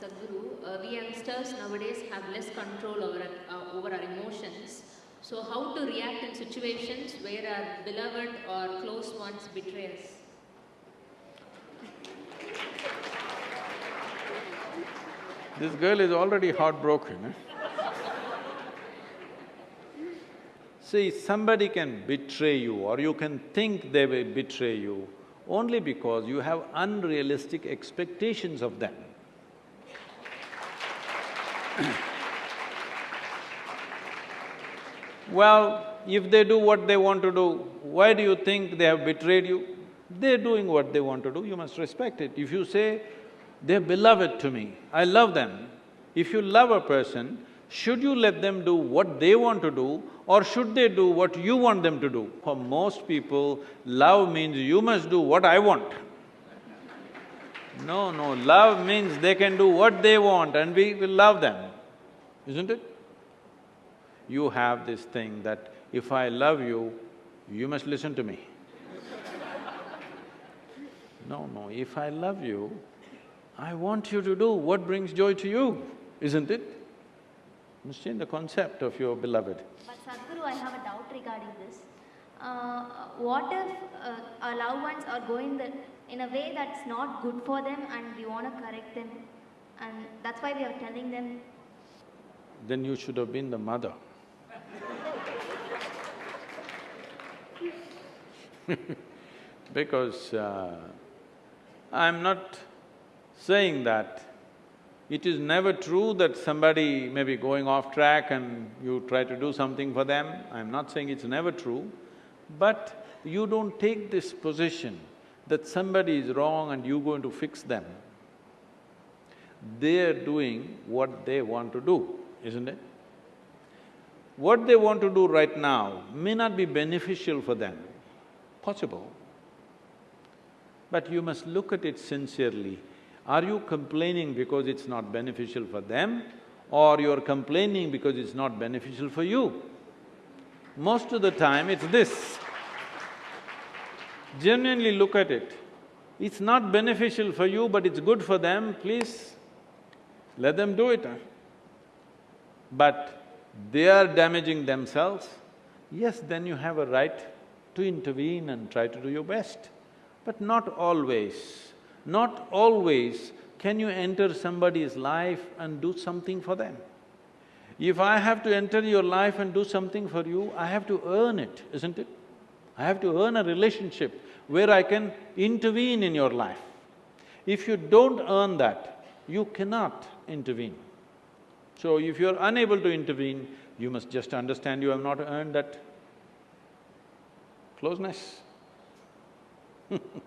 Sadhguru, uh, we youngsters nowadays have less control over our, uh, over our emotions. So, how to react in situations where our beloved or close ones betray us? This girl is already heartbroken. eh? See, somebody can betray you or you can think they will betray you only because you have unrealistic expectations of them. Well, if they do what they want to do, why do you think they have betrayed you? They're doing what they want to do, you must respect it. If you say, they're beloved to me, I love them, if you love a person, should you let them do what they want to do or should they do what you want them to do? For most people, love means you must do what I want. No, no, love means they can do what they want and we will love them, isn't it? You have this thing that if I love you, you must listen to me. No, no, if I love you, I want you to do what brings joy to you, isn't it? Change the concept of your beloved. But Sadhguru, I have a doubt regarding this. Uh, what if uh, our loved ones are going the, in a way that's not good for them and we want to correct them? And that's why we are telling them, Then you should have been the mother. because uh, I'm not saying that it is never true that somebody may be going off track and you try to do something for them. I'm not saying it's never true, but you don't take this position that somebody is wrong and you're going to fix them. They're doing what they want to do, isn't it? What they want to do right now may not be beneficial for them, possible. But you must look at it sincerely. Are you complaining because it's not beneficial for them or you're complaining because it's not beneficial for you? Most of the time it's this. Genuinely look at it. It's not beneficial for you but it's good for them, please let them do it. But they are damaging themselves, yes, then you have a right to intervene and try to do your best. But not always, not always can you enter somebody's life and do something for them. If I have to enter your life and do something for you, I have to earn it, isn't it? I have to earn a relationship where I can intervene in your life. If you don't earn that, you cannot intervene. So if you're unable to intervene, you must just understand you have not earned that closeness.